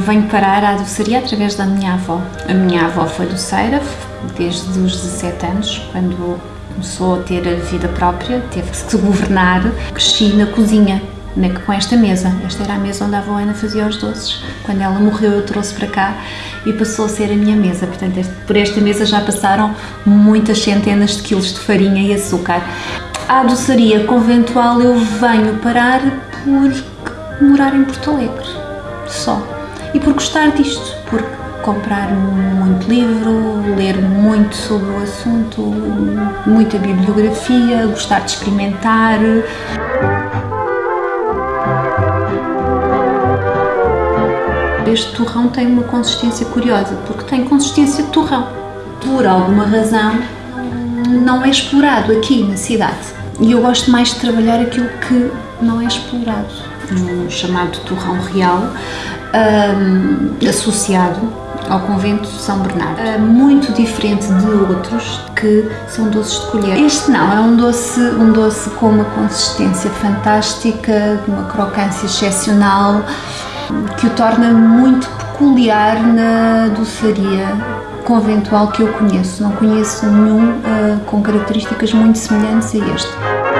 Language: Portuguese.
venho parar à doçaria através da minha avó. A minha avó foi doceira desde os 17 anos, quando começou a ter a vida própria, teve que se governar. Cresci na cozinha, com esta mesa. Esta era a mesa onde a avó Ana fazia os doces. Quando ela morreu, eu trouxe para cá e passou a ser a minha mesa. Portanto, por esta mesa já passaram muitas centenas de quilos de farinha e açúcar. À doçaria conventual eu venho parar por morar em Porto Alegre, só. E por gostar disto, por comprar muito livro, ler muito sobre o assunto, muita bibliografia, gostar de experimentar. Este torrão tem uma consistência curiosa, porque tem consistência de torrão. Por alguma razão, não é explorado aqui na cidade. E eu gosto mais de trabalhar aquilo que não é explorado. Um chamado torrão real, um, associado ao convento de São Bernardo. É muito diferente de outros que são doces de colher. Este não, é um doce, um doce com uma consistência fantástica, uma crocância excepcional, que o torna muito peculiar na doçaria conventual que eu conheço. Não conheço nenhum uh, com características muito semelhantes a este.